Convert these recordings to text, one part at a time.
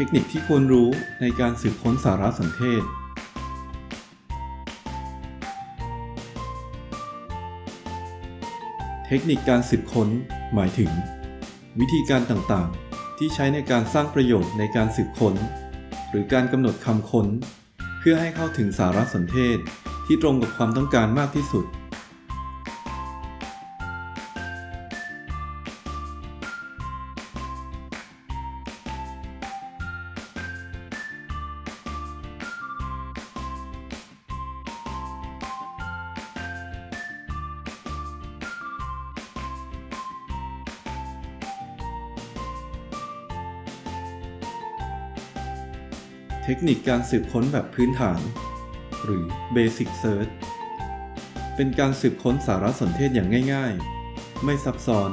ทคนิคที่ควรรู้ในการสืบค้นสารสนเทศ เทคนิคการสืบค้น หมายถึง วิธีการต่างๆ ที่ใช้ในการสร้างประโยชน์ในการสืบค้น หรือการกำหนดคำค้น เพื่อให้เข้าถึงสารสนเทศที่ตรงกับความต้องการมากที่สุด เทคนิคการสืบค้นแบบพื้นฐาน หรือ Basic Search เป็นการสืบค้นสารสนเทศอย่างง่ายๆ ไม่ซับซ้อน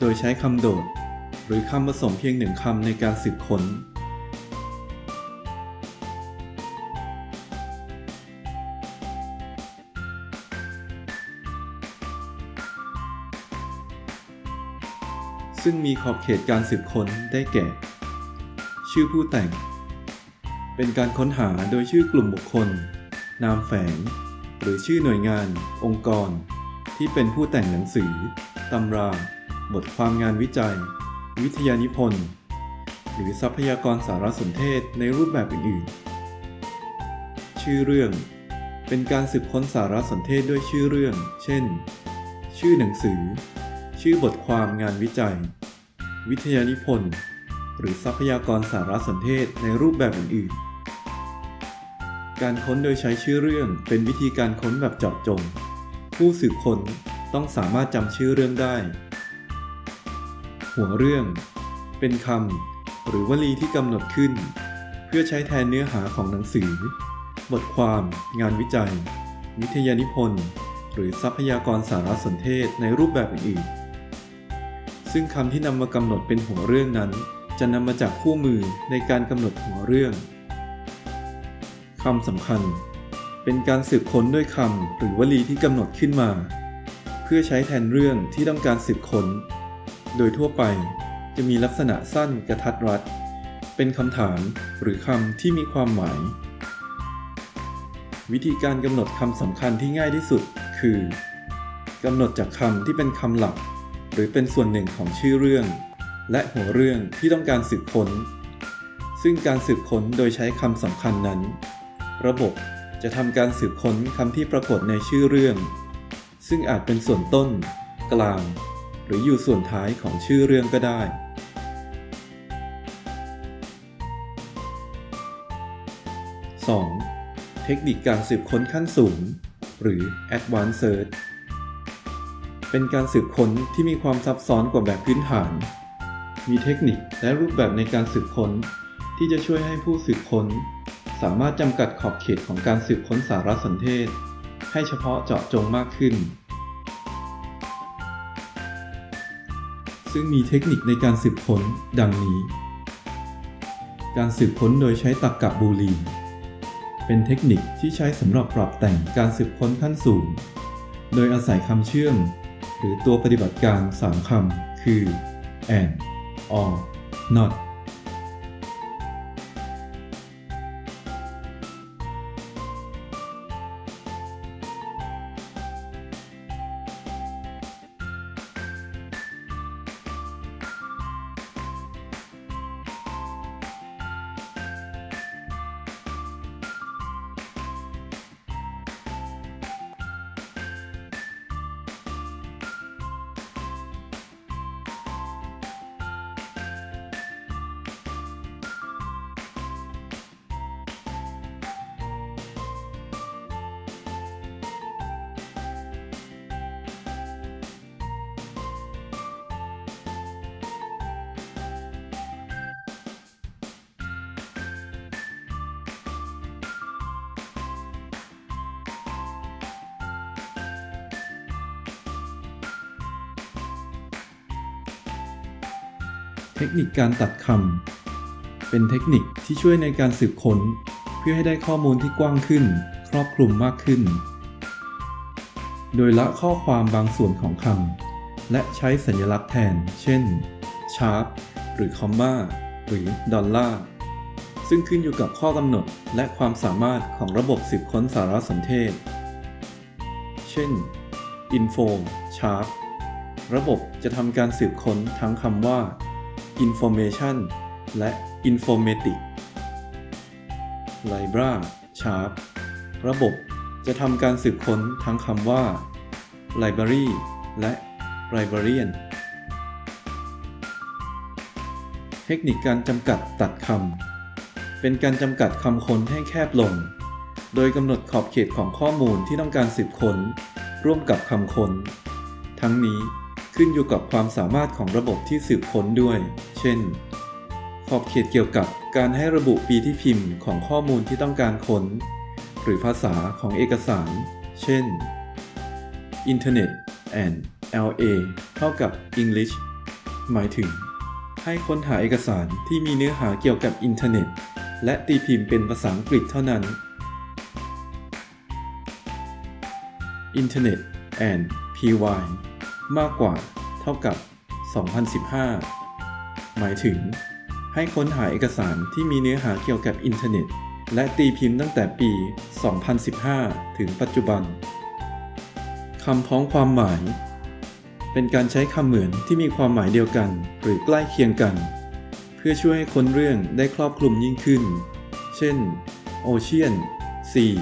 โดยใช้คำโดด หรือคำผสมเพียงหนึ่งคำในการสืบค้น ซึ่งมีขอบเขตการสืบค้นได้แก่ ชื่อผู้แต่ง เป็นการค้นหาโดยชื่อกลุ่มบุคคล นามแฝง หรือชื่อหน่วยงาน องค์กร ที่เป็นผู้แต่งหนังสือ ตำรา บทความงานวิจัย วิทยานิพนธ์ หรือทรัพยากรสารสนเทศในรูปแบบอื่นๆ ชื่อเรื่อง เป็นการสืบค้นสารสนเทศด้วยชื่อเรื่อง เช่น ชื่อหนังสือ ชื่อบทความงานวิจัย วิทยานิพนธ์ หรือทรัพยากรสารสนเทศในรูปแบบอื่นๆ การค้นโดยใช้ชื่อเรื่องเป็นวิธีการค้นแบบเจาะจง ผู้สืบค้นต้องสามารถจำชื่อเรื่องได้ หัวเรื่อง เป็นคำหรือวลีที่กำหนดขึ้น เพื่อใช้แทนเนื้อหาของหนังสือ บทความ งานวิจัย วิทยานิพนธ์ หรือทรัพยากรสารสนเทศในรูปแบบอื่นๆ ซึ่งคำที่นำมากำหนดเป็นหัวเรื่องนั้น จะนำมาจากคู่มือในการกำหนดหัวเรื่องคำสำคัญ เป็นการสืบค้นด้วยคำหรือวลีที่กำหนดขึ้นมา เพื่อใช้แทนเรื่องที่ต้องการสืบค้น โดยทั่วไปจะมีลักษณะสั้นกระทัดรัด เป็นคำถามหรือคำที่มีความหมาย วิธีการกำหนดคำสำคัญที่ง่ายที่สุด คือกำหนดจากคำที่เป็นคำหลัก หรือเป็นส่วนหนึ่งของชื่อเรื่อง และหัวเรื่องที่ต้องการสืบค้น ซึ่งการสืบค้นโดยใช้คำสำคัญนั้น ระบบจะทำการสืบค้นคำที่ปรากฏในชื่อเรื่อง ซึ่งอาจเป็นส่วนต้น กลาง หรืออยู่ส่วนท้ายของชื่อเรื่องก็ได้ 2. เทคนิคการสืบค้นขั้นสูง หรือ Advanced Search เป็นการสืบค้นที่มีความซับซ้อนกว่าแบบพื้นฐาน มีเทคนิคและรูปแบบในการสืบค้น ที่จะช่วยให้ผู้สืบค้น สามารถจำกัดขอบเขตของการสืบค้นสารสนเทศ ให้เฉพาะเจาะจงมากขึ้น ซึ่งมีเทคนิคในการสืบค้น ดังนี้ การสืบค้นโดยใช้ตรรกกะบูลีนเป็นเทคนิคที่ใช้สำหรับปรับแต่งการสืบค้นขั้นสูง โดยอาศัยคำเชื่อม หรือตัวปฏิบัติการ 3 คำ คือ and or not เทคนิคการตัดคำ เป็นเทคนิคที่ช่วยในการสืบค้น เพื่อให้ได้ข้อมูลที่กว้างขึ้น ครอบคลุมมากขึ้น โดยละข้อความบางส่วนของคำ และใช้สัญลักษณ์แทน เช่นชาร์ปหรือคอมมาหรือดอลลาร์ซึ่งขึ้นอยู่กับข้อกำหนดและความสามารถของระบบสืบค้นสารสนเทศ เช่น info sharp ระบบจะทำการสืบค้นทั้งคำว่า information และ informatic libra sharp ระบบจะทำการสืบค้นทั้งคำว่า library และ librarian เทคนิคการจำกัดตัดคำ เป็นการจำกัดคำค้นให้แคบลง โดยกำหนดขอบเขตของข้อมูลที่ต้องการสืบค้น ร่วมกับคำค้น ทั้งนี้ ขึ้นอยู่กับความสามารถของระบบที่สืบค้นด้วย เช่น ขอบเขตเกี่ยวกับการให้ระบุปีที่พิมพ์ของข้อมูลที่ต้องการค้น หรือภาษาของเอกสาร เช่น Internet and LA เท่ากับ English หมายถึง ให้ค้นหาเอกสารที่มีเนื้อหาเกี่ยวกับอินเทอร์เน็ต และตีพิมพ์เป็นภาษาอังกฤษเท่านั้น Internet and py มากกว่าเท่ากับ 2015 หมายถึง ให้ค้นหาเอกสารที่มีเนื้อหาเกี่ยวกับอินเทอร์เน็ต และตีพิมพ์ตั้งแต่ปี 2015 ถึงปัจจุบันคำพ้องความหมาย เป็นการใช้คำเหมือนที่มีความหมายเดียวกัน หรือใกล้เคียงกัน เพื่อช่วยให้ค้นเรื่องได้ครอบคลุมยิ่งขึ้น เช่น Ocean Sea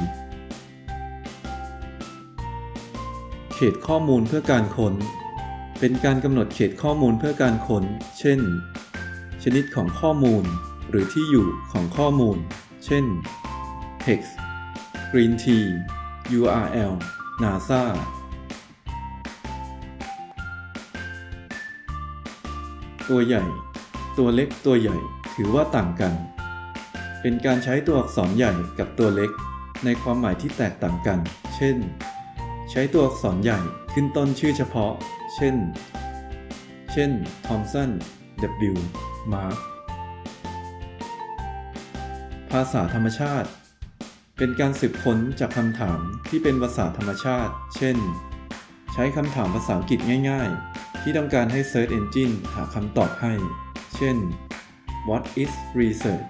ตข้อมูลเพื่อการค้น เป็นการกำหนดเขตข้อมูลเพื่อการค้น เช่น ชนิดของข้อมูล หรือที่อยู่ของข้อมูล เช่น text green tea URL NASA ตัวใหญ่ ตัวเล็กตัวใหญ่ถือว่าต่างกัน เป็นการใช้ตัวอักษรใหญ่กับตัวเล็กในความหมายที่แตกต่างกัน เช่น ใช้ตัวอักษรใหญ่ขึ้นต้นชื่อเฉพาะ เช่น เช่น Thomson W Mark ภาษาธรรมชาติ เป็นการสืบค้นจากคำถามที่เป็นภาษาธรรมชาติ เช่น ใช้คำถามภาษาอังกฤษง่ายๆ ที่ต้องการให้ Search Engine หาคำตอบให้ เช่น What is research